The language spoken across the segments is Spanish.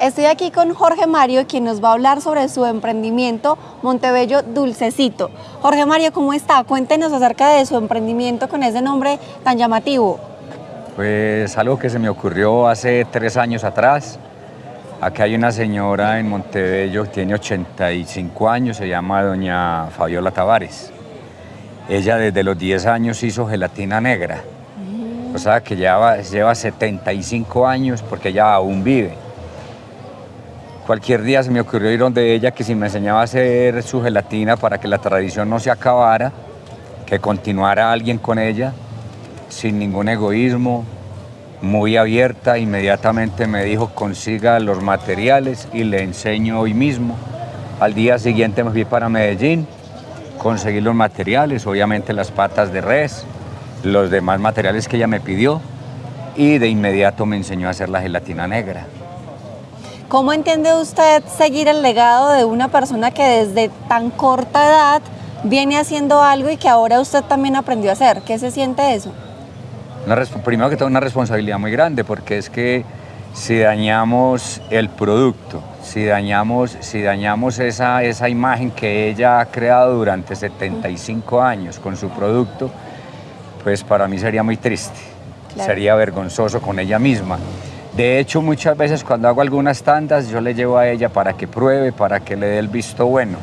Estoy aquí con Jorge Mario, quien nos va a hablar sobre su emprendimiento Montebello Dulcecito. Jorge Mario, ¿cómo está? Cuéntenos acerca de su emprendimiento con ese nombre tan llamativo. Pues algo que se me ocurrió hace tres años atrás. Aquí hay una señora en Montebello, tiene 85 años, se llama doña Fabiola Tavares. Ella desde los 10 años hizo gelatina negra. O sea que lleva, lleva 75 años porque ella aún vive. Cualquier día se me ocurrió ir donde ella que si me enseñaba a hacer su gelatina para que la tradición no se acabara, que continuara alguien con ella, sin ningún egoísmo, muy abierta, inmediatamente me dijo consiga los materiales y le enseño hoy mismo. Al día siguiente me fui para Medellín, conseguí los materiales, obviamente las patas de res, los demás materiales que ella me pidió y de inmediato me enseñó a hacer la gelatina negra. ¿Cómo entiende usted seguir el legado de una persona que desde tan corta edad viene haciendo algo y que ahora usted también aprendió a hacer? ¿Qué se siente eso? primero que todo una responsabilidad muy grande porque es que si dañamos el producto, si dañamos, si dañamos esa, esa imagen que ella ha creado durante 75 años con su producto, pues para mí sería muy triste, sería vergonzoso con ella misma. De hecho, muchas veces cuando hago algunas tandas, yo le llevo a ella para que pruebe, para que le dé el visto bueno.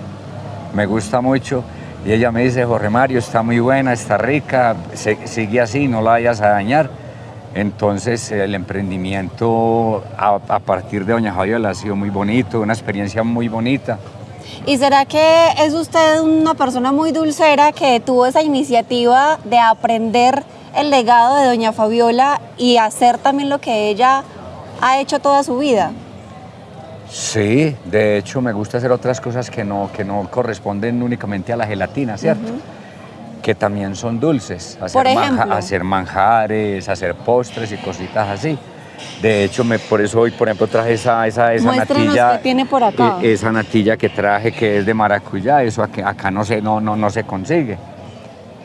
Me gusta mucho. Y ella me dice, Jorge Mario, está muy buena, está rica, sigue así, no la vayas a dañar. Entonces el emprendimiento a, partir de Doña Fabiola ha sido muy bonito, una experiencia muy bonita. ¿Y será que es usted una persona muy dulcera que tuvo esa iniciativa de aprender el legado de Doña Fabiola y hacer también lo que ella ha hecho toda su vida. Sí, de hecho me gusta hacer otras cosas que no, que no corresponden únicamente a la gelatina, ¿cierto? Que también son dulces, hacer, hacer manjares, hacer postres y cositas así. De hecho, me, por eso hoy, por ejemplo, traje esa, esa, esa natilla. Que tiene por acá. E, esa natilla que traje que es de maracuyá, eso acá, acá no, se, no, no, no se consigue.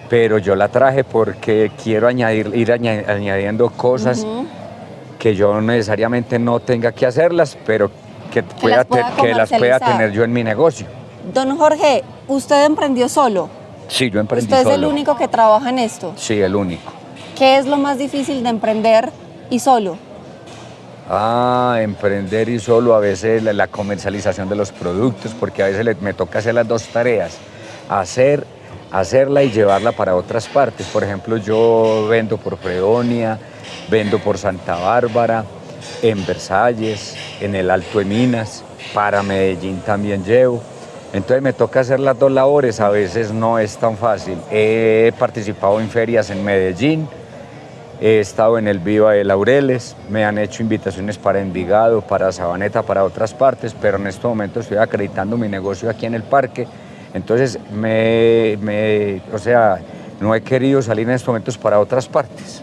Pero yo la traje porque quiero añadir, ir añadiendo cosas que yo necesariamente no tenga que hacerlas, pero que, pueda que las pueda tener yo en mi negocio. Don Jorge, ¿usted emprendió solo? Sí, yo emprendí ¿Usted es el único que trabaja en esto? Sí, el único. ¿Qué es lo más difícil de emprender y solo? Ah, emprender y solo a veces la, comercialización de los productos, porque a veces me toca hacer las dos tareas, hacer, hacerla y llevarla para otras partes. Por ejemplo, yo vendo por Fredonia, Vendo por Santa Bárbara, en Versalles, en el Alto de Minas, para Medellín también llevo. Entonces me toca hacer las dos labores, a veces no es tan fácil. He participado en ferias en Medellín, he estado en el Viva de Laureles, me han hecho invitaciones para Envigado, para Sabaneta, para otras partes, pero en este momento estoy acreditando mi negocio aquí en el parque. Entonces, me, o sea, no he querido salir en estos momentos para otras partes.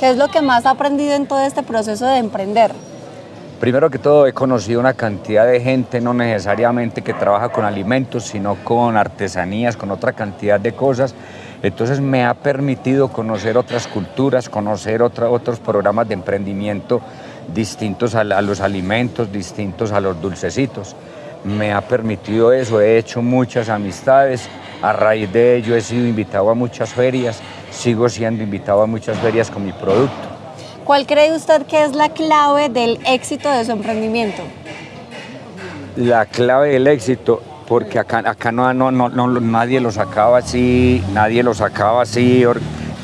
¿Qué es lo que más ha aprendido en todo este proceso de emprender? Primero que todo he conocido una cantidad de gente, no necesariamente que trabaja con alimentos, sino con artesanías, con otra cantidad de cosas. Entonces me ha permitido conocer otras culturas, conocer otros programas de emprendimiento distintos a, a los alimentos, distintos a los dulcecitos. Me ha permitido eso, he hecho muchas amistades, a raíz de ello he sido invitado a muchas ferias, sigo siendo invitado a muchas ferias con mi producto. ¿Cuál cree usted que es la clave del éxito de su emprendimiento? La clave del éxito, porque acá, acá no, no, no, nadie lo sacaba así, nadie lo sacaba así,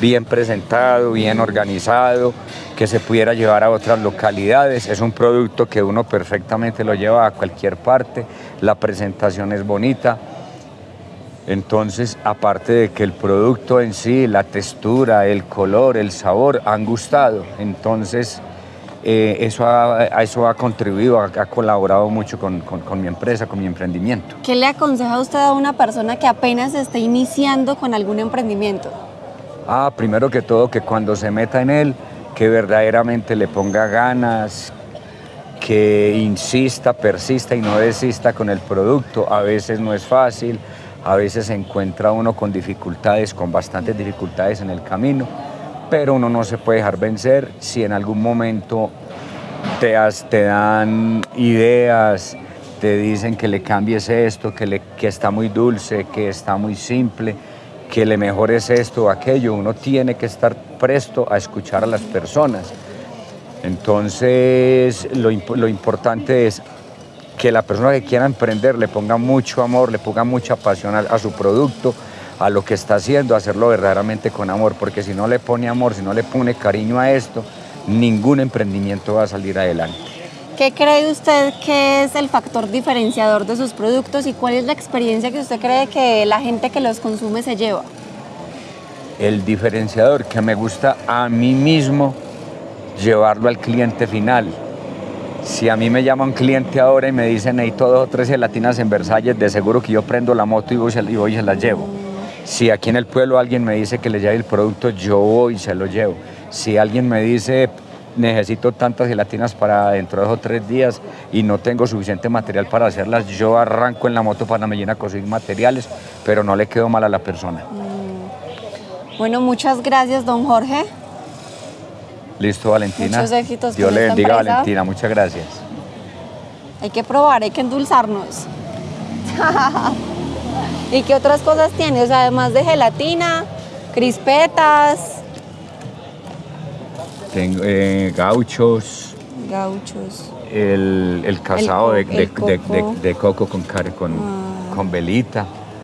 bien presentado, bien organizado, que se pudiera llevar a otras localidades. Es un producto que uno perfectamente lo lleva a cualquier parte, la presentación es bonita, entonces, aparte de que el producto en sí, la textura, el color, el sabor han gustado, entonces eh, eso, ha, eso ha contribuido, ha, colaborado mucho con, mi empresa, con mi emprendimiento. ¿Qué le aconseja usted a una persona que apenas está iniciando con algún emprendimiento? Ah, primero que todo, que cuando se meta en él, que verdaderamente le ponga ganas, que insista, persista y no desista con el producto. A veces no es fácil, a veces se encuentra uno con dificultades, con bastantes dificultades en el camino, pero uno no se puede dejar vencer si en algún momento te, te dan ideas, te dicen que le cambies esto, que, le, está muy dulce, que está muy simple, que le mejores esto o aquello. Uno tiene que estar presto a escuchar a las personas. Entonces, lo, lo importante es que la persona que quiera emprender le ponga mucho amor, le ponga mucha pasión a, su producto, a lo que está haciendo, hacerlo verdaderamente con amor, porque si no le pone amor, si no le pone cariño a esto, ningún emprendimiento va a salir adelante. ¿Qué cree usted que es el factor diferenciador de sus productos y cuál es la experiencia que usted cree que la gente que los consume se lleva? El diferenciador que me gusta a mí mismo llevarlo al cliente final. Si a mí me llama un cliente ahora y me dice necesito dos o tres gelatinas en Versalles, de seguro que yo prendo la moto y voy, y se las llevo. Si aquí en el pueblo alguien me dice que le lleve el producto, yo voy y se lo llevo. Si alguien me dice necesito tantas gelatinas para dentro de dos o tres días y no tengo suficiente material para hacerlas, yo arranco en la moto para me a conseguir materiales, pero no le quedo mal a la persona. Mm. Bueno, muchas gracias, don Jorge. Listo, Valentina. Muchos éxitos. Dios le bendiga, Valentina. Muchas gracias. Hay que probar, hay que endulzarnos. ¿Y qué otras cosas tiene? O sea, además de gelatina, crispetas. Tengo eh, gauchos. Gauchos. El, el casado de, coco. con, con, ah. con velita.